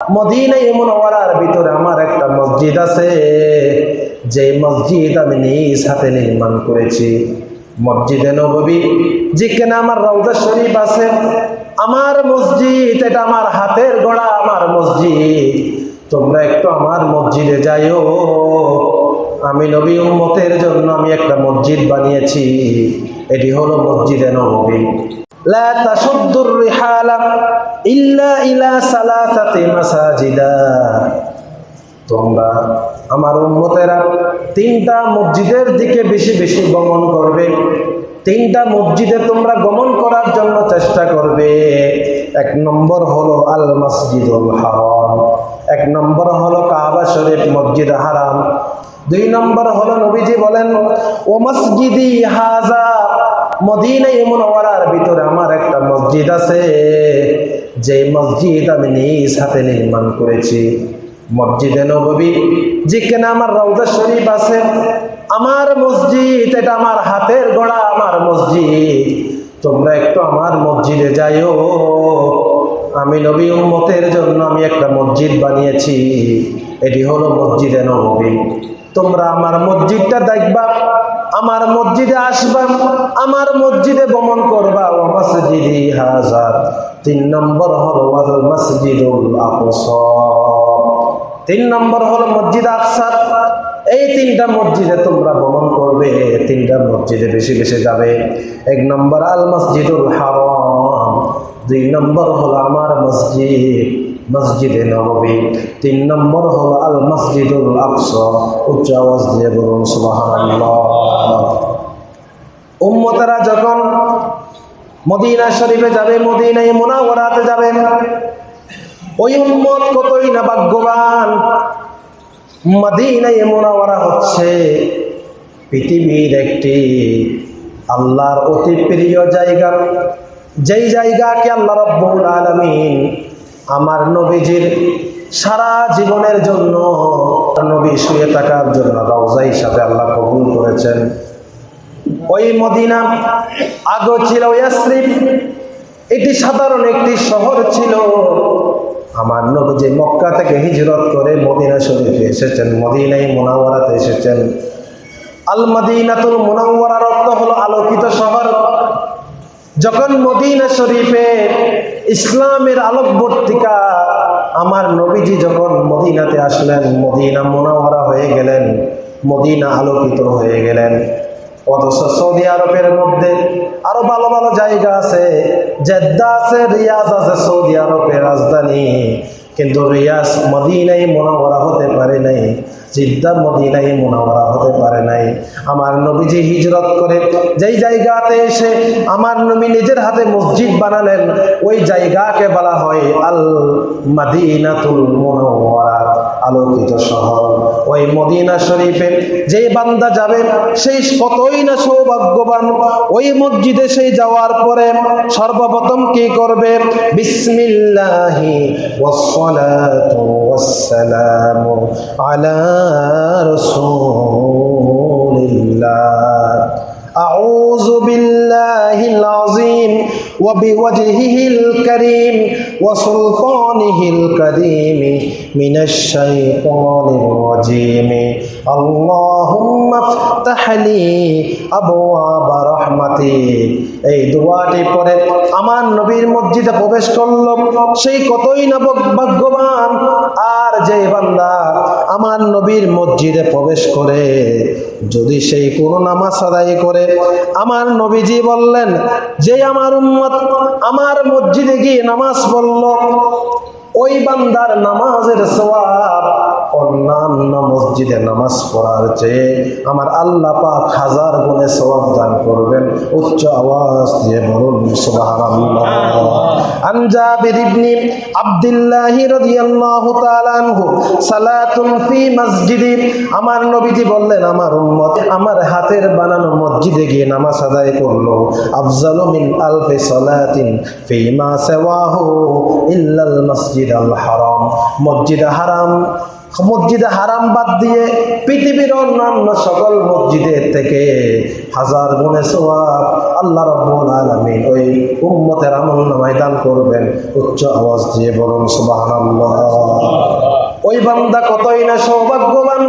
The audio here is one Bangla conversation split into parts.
মদিনাই মুনাওয়ারার ভিতরে আমার একটা মসজিদ আছে। যে মসজিদ আমি নিজ হাতে নির্মাণ করেছি। মসজিদে নববী, যেখানে আমার রওজা শরীফ আছে। আমার মসজিদ, এটা আমার হাতের গড়া আমার মসজিদ। তোমরা একটু আমার মসজিদে যাইও। আমি নবী উম্মতের জন্য আমি একটা মসজিদ বানিয়েছি। এটি হলো মসজিদে নববী। لا تشد الرحال إلا إلى ثلاثة مساجدا তোমরা আমার উম্মতেরা তিনটা মসজিদের দিকে বেশি বেশি গমন করবে তিনটা মসজিদে তোমরা গমন করার জন্য চেষ্টা করবে এক নম্বর হলো আল মসজিদুল হারাম এক নম্বর হলো কাবা শরীফ মসজিদ হারাম দুই নম্বর হলো নবীজি বলেন ও মসজিদি হাজা মদিনাই মুনাওয়ারার ভিতরে আমার একটা মসজিদ আছে। যে মসজিদ আমি নিজ হাতে নির্মাণ করেছি। মসজিদে নববী যেখানে আমার রওজা শরীফ আছে। আমার মসজিদ, এটা আমার হাতের গড়া আমার মসজিদ। তোমরা একটু আমার মসজিদে যাইও। আমি নবী উম্মতের জন্য আমি একটা মসজিদ বানিয়েছি। এটি হলো মসজিদে নববী। তোমরা আমার মসজিদটা দেখবা। আমার মসজিদে আসবা, আমার মসজিদে ভ্রমণ করবা। ও মসজিদি হাজার তিন নম্বর হল ওয়াল মসজিদুল আকসা। তিন নম্বর হল মসজিদ আকসার এই তিনটা মসজিদে তোমরা ভ্রমণ করবে তিনটা মসজিদে বেশি বেশি যাবে। এক নম্বর আল মসজিদুল হারাম, দুই নম্বর হল আমার মসজিদ, মসজিদে নববী। তিন নম্বর হল আল মসজিদুল আকসা, উচ্চ আওয়াজ দিয়ে বলুন সুবহানাল্লাহ। উম্মতেরা যখন মদিনা শরীফে যাবে, মদিনায় মোনাওয়ারাতে যাবে, ওই উম্মত কতই না ভাগ্যবান। মদিনায় মোনাওয়ারা হচ্ছে পৃথিবীর একটি আল্লাহর অতি প্রিয় জায়গা। যেই জায়গাকে আল্লাহ রব্বুল আলামিন আমার নবীজির সারা জীবনের জন্য নবী শুয়ে থাকার জন্য রওজা হিসাবে আল্লাহ কবুল করেছেন। ওই মদিনা আগে ছিল এটি সাধারণ একটি শহর ছিল। আমার নবী মক্কা থেকে হিজরত করে মদিনা শরীফে এসেছেন, মদিনাই মোনাওয়ারাতে এসেছেন। আল মদিনাতুল মোনাওয়ারার অর্থ হলো আলোকিত শহর। যখন মদিনা শরীফে ইসলামের আলোকবর্তিকা, আমার নবীজি যখন মদিনাতে আসলেন, মদিনা মোনাওয়ারা হয়ে গেলেন, মদিনা আলোকিত হয়ে গেলেন। অথচ সৌদি আরবের মধ্যে আরও ভালো ভালো জায়গা আছে, জেদ্দা আছে, রিয়াজ আছে সৌদি আরবের রাজধানী। কিন্তু রিয়াজ মদিনাই মোনাওয়ারা হতে পারে নাই, জিদ্দা মদিনাই মোনাওয়ারা হতে পারে নাই। আমার নবীজি হিজরত করে যেই জায়গাতে এসে আমার নবী নিজের হাতে মসজিদ বানালেন, ওই জায়গাকে বলা হয় আল মাদিনাতুল মোনাওয়ারা। আলোকিত শহর। ওই মদিনা শরীফে যেই বান্দা যাবে, সেই কতই না সৌভাগ্যবান। ওই মসজিদে সেই যাওয়ার পরে সর্বপ্রথম কি করবে? বিসমিল্লাহি ওয়াসসালাতু ওয়াসসালামু আলা রাসূলিল্লাহ। أعوذ بالله العظيم وبوجهه الكريم وسلطانه القديم من الشيطان الرجيم اللهم افتح لي أبواب رحمتك এই দোয়াটি পরে আমার নবীর মসজিদে প্রবেশ করলো সেই কতই না ভাগ্যবান আর যে বান্দা আমার নবীর মসজিদে প্রবেশ করে যদি সেই কোনো নামাজ আদায় করে আমার নবীজি বললেন, যে আমার উম্মত আমার মসজিদে গিয়ে নামাজ পড়ল, ওই বান্দার নামাজের সওয়াব অন্যান্য মসজিদে নামাজ পড়ার চেয়ে আমার আল্লাহ পাক হাজার গুণে সওয়াব দান করবেন। উচ্চ আওয়াজ দিয়ে বলুন জাবির ইবনে আব্দুল্লাহ রাদিয়াল্লাহু তাআলা আনহু, সালাতুন ফি মসজিদি। আমার নবীজি বললেন, আমার উম্মত, আমার হাতের বানানো মসজিদে গিয়ে নামাজ আদায় করল। আফজালু মিন আলফি সালাতিন ফি মা সাওয়াহু ইল্লাল মসজিদ আল হারাম। মসজিদ হারাম মসজিদে হারাম বাদ দিয়ে পৃথিবীর অন্যান্য সকল মসজিদের থেকে হাজার গুণে সোয়াব আল্লাহ রব্বুল আলামিন ওই উম্মতের আমল ময়দান করবেন। উচ্চ আওয়াজ দিয়ে বলুন, সুবহানাল্লাহ। ওই বান্দা কতই না সৌভাগ্যবান।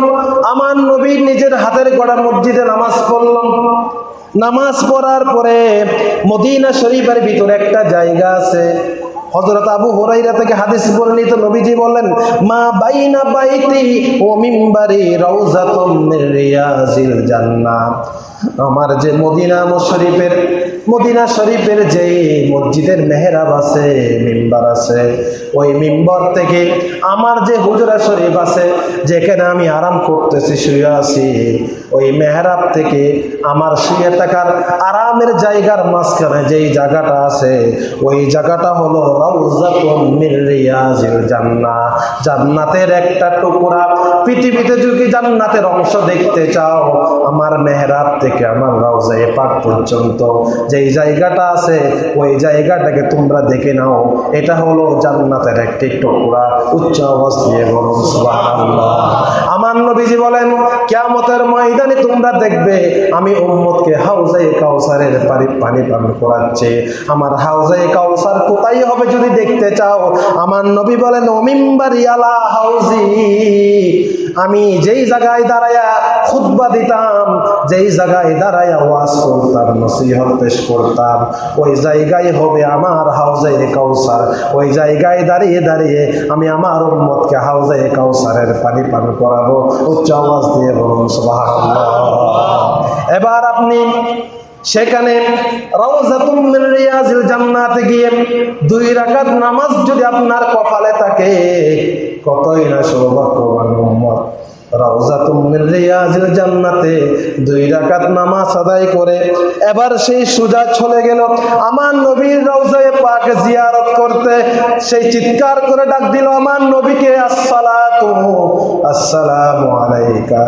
আমার নবী নিজের হাতের গড়া মসজিদে নামাজ পড়লাম। নামাজ পড়ার পরে মদিনা শরীফের ভিতরে একটা জায়গা আছে। হযরত আবু হুরাইরা থেকে হাদিস বর্ণিত নবীজি বলেন মা বাইনা বাইতি ও মিম্বারি রাউজাতুম রিয়াজিল জান্নাহ। আমার যে মদিনা শরীফের মদিনা শরীফের যে মসজিদের মেহরাব আছে, মিম্বার আছে, ওই মিম্বর থেকে আমার যে হুজরা শরীফ আছে, যেখানে আমি আরাম করতেছি, শুয়ে আছি, ওই মেহরাব থেকে আমার শুয়ে থাকার আরামের জায়গার মাঝখানে যেই জায়গাটা আছে, ওই জায়গাটা হলো জান্নাহ। জান্নাতের একটা টুকরা। পৃথিবীতে যদি জান্নাতের অংশ দেখতে চাও, আমার মেহরাব থেকে আমার রাউজায়ে পাক পর্যন্ত। যেই জায়গাটা আছে, ওই জায়গাটাকে তোমরা দেখে নাও। এটা হলো জান্নাতের একটি টুকরা। উচ্চ দিয়ে বলুন, সুবহানাল্লাহ। আমার নবীজি বলেন, কিয়ামতের ময়দানে তোমরা দেখবে, আমি উম্মতকে হাউজে কাউসারের পানি পানি করাচ্ছি। আমার হাউজে কাউসার কোথায় হবে যদি দেখতে চাও? আমার নবী বলেন অমিম্বারি আলা হাউজি, আমি যেই জায়গায় দাঁড়ায়া খুতবা দিতাম, যেই জায়গায় দাঁড়ায়া ওয়াজ করতাম, নসিহত পেশ করতাম, ওই জায়গায় হবে আমার হাউজে কাউসার। ওই জায়গায় দাঁড়িয়ে দাঁড়িয়ে আমি আমার উম্মতকে হাউজে কাউসারের পানি পান করাবো। উচ্চ আওয়াজ দিয়ে বলুন এবার আপনি সেখানে জান্নাতে গিয়ে দুই রাকাত নামাজ যদি আপনার কপালে থাকে, কতই না সৌভাগ্যবান উম্মত। রিয়াজিল জান্নাতে। দুই করে। এবার সেই সুজা চলে গেল। আমার নবীর করতে। সেই চিৎকার করে ডাক আমার নবীকে আসসালাতু, আসসালামু আলাইকা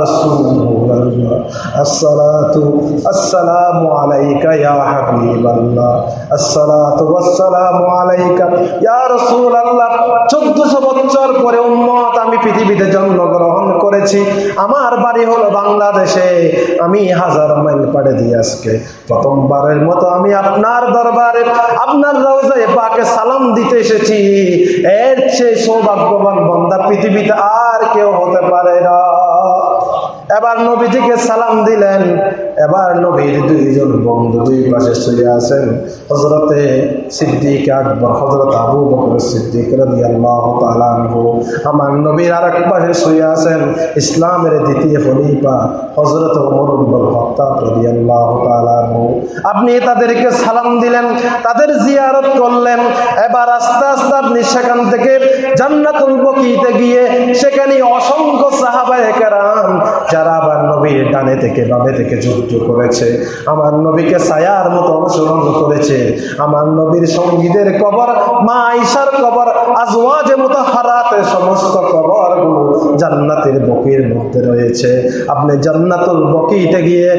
রাসূলুল্লাহ, আসসালাতু, আসসালামু আলাইকা হাবিবাল্লাহ, আসসালাতু ওয়াসসালামু আলাইকা রাসূলুল্লাহ। 1400 বছর পরে উম্মত আমি পৃথিবীতে জন্মগ্রহণ করেছি। আমার বাড়ি হলো বাংলাদেশে। আমি হাজার মাইল পাড়ে দিয়ে আজকে প্রথমবারের মতো আমি আপনার দরবারে, আপনার রওজায় পাকে সালাম দিতে এসেছি। এর চেয়ে সৌভাগ্যবান বন্দা পৃথিবীতে আর কেউ হতে পারে না। এবার নবীজিকে সালাম দিলেন। এবার নবীর দুইজন বন্ধু দুই পাশে শুয়ে আছেন। হজরতে সিদ্দিক আকবর হজরত আবু বকর সিদ্দিক রাদিয়াল্লাহু তাআলা আনহু। আমার নবীর আরেক পাশে শুয়ে আছেন ইসলামের দ্বিতীয় খলিফা হজরত ওমর ইবনে খাত্তাব রাদিয়াল্লাহু তাআলা আনহু। আপনি তাদেরকে সালাম দিলেন, তাদের জিয়ারত করলেন। এবার আস্তে আস্তে আপনি সেখান থেকে জান্নাতুল বকিতে গিয়ে সেখানে অসংখ্য সাহাবায়ে কেরাম, যারা আবার নবীর ডানে থেকে বামে থেকে যুদ্ধ করেছে। আমার নবীকে ছায়ার মতো অনুসরণ করেছে। আমার নবীর সঙ্গীদের কবর, মা আইসার কবর, আজওয়াজে মতো হারাতে সমস্ত কবরগুলো জান্নাতের বকির মধ্যে রয়েছে। আপনি জান্নাতুল বকিতে গিয়ে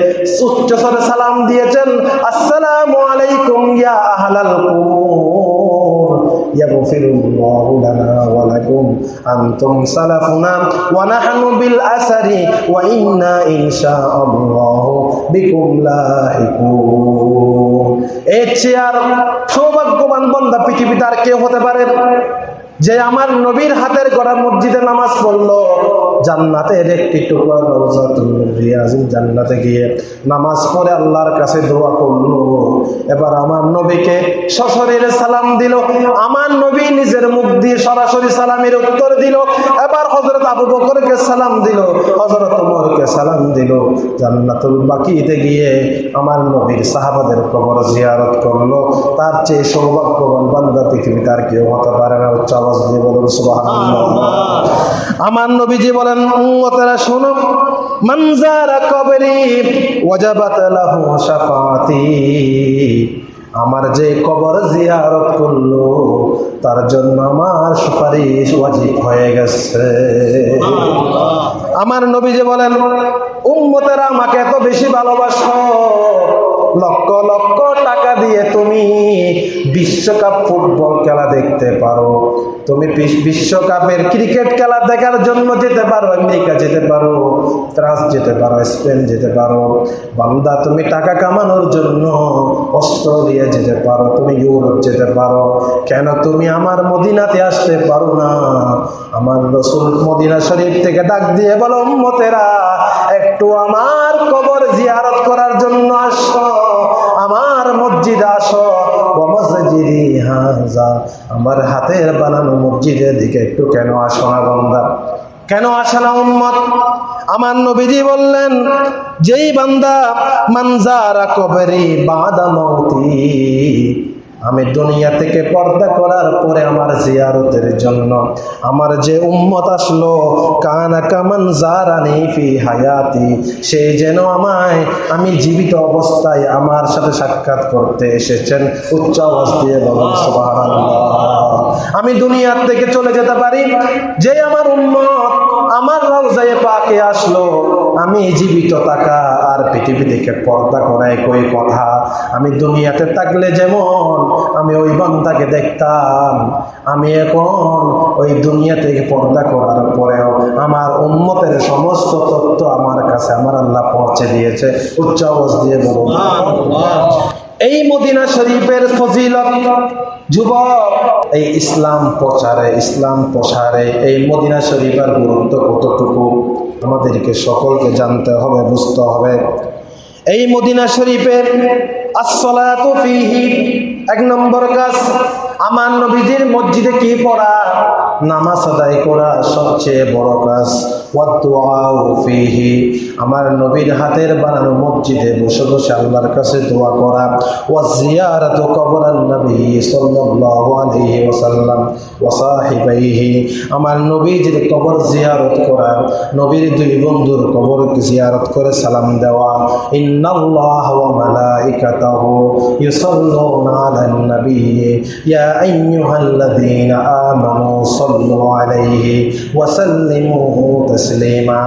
উচ্চ সালাম দিয়েছেন, আসসালামু আলাইকুম ইয়া আহলাল কুবুর يغفر الله لنا ولكم أنتم سلفنا ونحن بالأثر وإنا إن شاء الله بكم لاحقون এর চেয়ে আর সৌভাগ্যবান বন্ধা পৃথিবীতে আর কেউ হতে পারে যে আমার নবীর হাতের গড়া মসজিদে নামাজ পড়ল, জান্নাতের একটি টুকরা জান্নাতে গিয়ে। নামাজ পড়ে আল্লাহর কাছে দোয়া করল। এবার আমার নবীকে সশরীরে সালাম দিল। আমার নবী নিজের মুখ দিয়ে সরাসরি সালামের উত্তর দিল। এবার হজরত আবু বকরকে সালাম দিল। হজরত ওমরকে সালাম দিল। জান্নাতুল বাকিতে গিয়ে আমার নবীর সাহাবাদের কবর জিয়ারত করল। তার চেয়ে সৌভাগ্যবান বান্দা পৃথিবীতে আর কেউ হতে পারে না উচ্চ আওয়াজ দিয়ে বলুন আমার নবীজি বলেন উম্মতেরা শোনো মানজারা কবরি ওয়াজাবাত লাহু শাফাতি। আমার যে কবর জিয়ারত করল তার জন্য আমার সুপারিশ ওয়াজিব হয়ে গেছে। আমার নবী যে বলেন উম্মতেরা আমাকে এত বেশি ভালোবাসো। লক্ষ লক্ষ টাকা দিয়ে তুমি বিশ্বকাপ ফুটবল খেলা দেখতে পারো। তুমি বিশ্বকাপের ক্রিকেট খেলা দেখার জন্য যেতে পারো, আমেরিকা যেতে পারো, ফ্রান্স যেতে পারো, স্পেন যেতে পারো। বান্দা, তুমি টাকা কামানোর জন্য অস্ট্রেলিয়া যেতে পারো, তুমি ইউরোপ যেতে পারো। কেন তুমি আমার মদিনাতে আসতে পারো না? আমার রসুল মদিনা শরীফ থেকে ডাক দিয়ে বলো মতেরা একটু আমার কবর জিয়ারত করার জন্য আসো, আমার মসজিদ আসো। আমার হাতের বানানো মসজিদের দিকে একটু কেন আসো না বন্ধা কেন আসে না আমার নবীজি বললেন, যেই বান্দা মানজারা কবরি বাদা মৌতি আমি দুনিয়া থেকে পর্দা করার পরে আমার জিয়ারতের জন্য, আমার যে উম্মত আসলো, কানা কামান জারানি ফি হায়াতি, সে যেন আমায়, আমি জীবিত অবস্থায় আমার সাথে সাক্ষাৎ করতে এসেছেন। উচ্চ আওয়াজ দিয়ে বলুন আমি দুনিয়ার থেকে চলে যেতে পারি? যে আমার উম্মত আমার রওজায়ে পাকে আসলো আমি জীবিত থাকা আর পৃথিবী থেকে পর্দা করাই কই কথা? আমি দুনিয়াতে থাকলে যেমন আমি ওই বান্দাকে দেখতাম আমি এখন ওই দুনিয়া থেকে পর্দা করার পরেও আমার উম্মতের সমস্ত তত্ত্ব আমার কাছে আমার আল্লাহ পৌঁছে দিয়েছে। উচ্চ আওয়াজ দিয়ে বলুন। এই মদিনা শরীফের ফজিলত যুবক এই ইসলাম প্রচারে ইসলাম প্রসারে এই মদিনা শরীফের গুরুত্ব কতটুকু? আমাদেরকে সকলকে জানতে হবে বুঝতে হবে। এই মদিনা শরীফের আসলাত এক নম্বর কাজ আমার নবীজির মসজিদে কি পড়া? নামাজ আদায় করা সবচেয়ে বড় কাজ। ফিহি। আমার নবীর হাতের বানানো মসজিদে বসে বসে আল্লাহর কাছে দোয়া করা। ওয়া কবরান নবী সাল্লাল্লাহু আলাইহি ওয়াসাল্লাম। ওয়া আমার নবীজির কবর জিয়ারত করা। নবীর দুই বন্ধুর কবর জিয়ারত করে সালাম দেওয়া। ইন্নাল্লাহ ওয়া মালাইকাতাহু ইউসাল্লুনা আলান নবী ইয়া আইয়ুহাল্লাযীনা আমানু সাল্লু আলাইহি ওয়া সাল্লিমু তাসলিমা।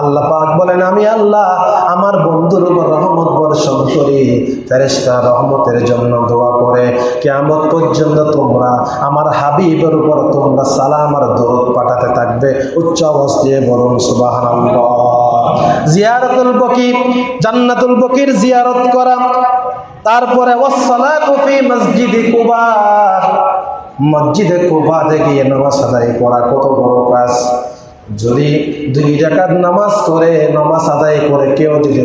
আল্লাহ পাক বলেন, আমি আল্লাহ আমার বন্ধুর উপর রহমত বর্ষণ করি, ফেরেশতা রহমতের জন্য দোয়া করে। কিয়ামত পর্যন্ত তোমরা আমার হাবিবের উপর তোমরা সালাম আর দরুদ পাঠাতে থাকবে, উচ্চ আওয়াজ দিয়ে বলুন সুবহানাল্লাহ। জিয়ারতুল বকির, জান্নাতুল বকির জিয়ারত করা তারপরে মসজিদে কুবা। মসজিদে নামাজ আদায় করা কত বড় কাজ। যদি দুই জাকাত নামাজ করে, নামাজ আদায় করে কেউ যদি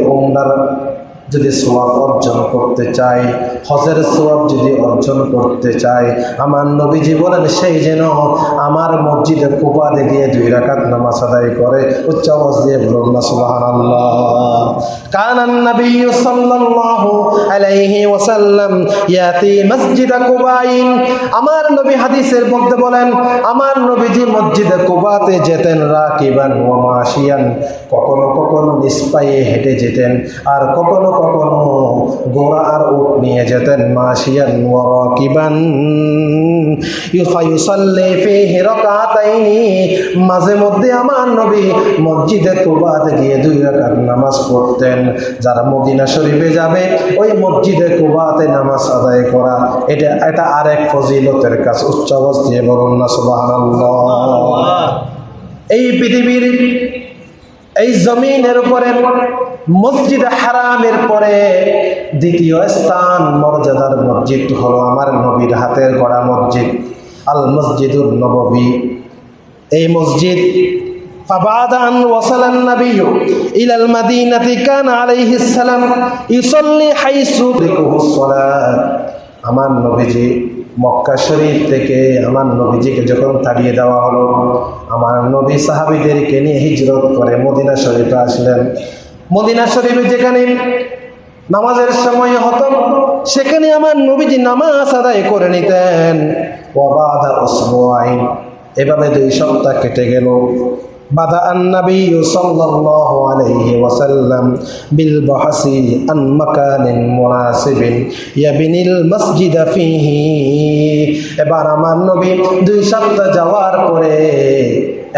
যদি সোয়াব অর্জন করতে চাই হজের সোয়াব যদি অর্জন করতে চাই আমার নবীজি বলেন সেই যেন আমার মসজিদে কুপাতে গিয়ে দুই রাকাত নামাজ আদায় করে, উচ্চ আওয়াজ দিয়ে বলুন না, সুবহানাল্লাহ। কানান নবী সাল্লাল্লাহু আলাইহি ওয়াসাল্লাম ইয়াতি মসজিদ কুবাইন। আমার নবী হাদিসের মধ্যে বলেন, আমার নবীজি মসজিদে কুবাতে যেতেন রাকিবান ওয়া মাশিয়ান। কখনো কখনো নিষ্পায়ে হেঁটে যেতেন, আর কখনো কখনো গোড়া আর উট নিয়ে যেতেন মাশিয়ান ওয়া রাকিবান ইউসাল্লি ফিহি রাকাতাইনি মাঝে মধ্যে আমার নবী মসজিদে কুবাতে গিয়ে দুই রাকাত নামাজ পড়তেন যারা মদিনা শরীফে যাবে ওই মসজিদে কুবাতে নামাজ আদায় করা এটা এটা আরেক ফজিলতের কাজ উচ্চ দিয়ে বলুন না সুবহানাল্লাহ এই পৃথিবীর এই জমিনের উপরে মসজিদ হারামের পরে দ্বিতীয় স্থান মর্যাদার মসজিদ হলো আমার নবীর হাতের গড়া মসজিদ আল মসজিদুল নববী এই মসজিদ فبعد أن وصل النبي إلى المدينة كان عليه السلام يصلي حيث تدركه الصلاة আমার নবীজি মক্কা শরীফ থেকে আমার নবীজিকে যখন তাড়িয়ে দেওয়া হলো, আমার নবী সাহাবিদেরকে নিয়ে হিজরত করে মদিনা শরীফে আসলেন। মদিনা শরীফে যেখানে নামাজের সময় হতো, সেখানে আমার নবীজি নামাজ আদায় করে নিতেন। ওয়াবাদা ওসবুআইন এভাবে দুই সপ্তাহ কেটে গেল। بدأ النبي صلى الله عليه وسلم بالبحث عن مكان مناسب يبني المسجد فيه এবার আমার নবী দুই সপ্তাহ যাওয়ার পরে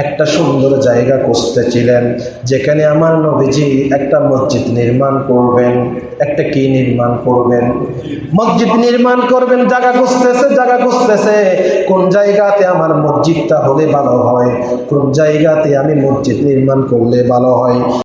একটা সুন্দর জায়গা খুঁজতেছিলেন, যেখানে আমার নবীজি একটা মসজিদ নির্মাণ করবেন, একটা কি নির্মাণ করবেন? মসজিদ নির্মাণ করবেন, জায়গা খুঁজতেছে জায়গা খুঁজতেছে, কোন জায়গাতে আমার মসজিদটা হলে ভালো হয়, কোন জায়গাতে আমি মসজিদ নির্মাণ করলে ভালো হয়?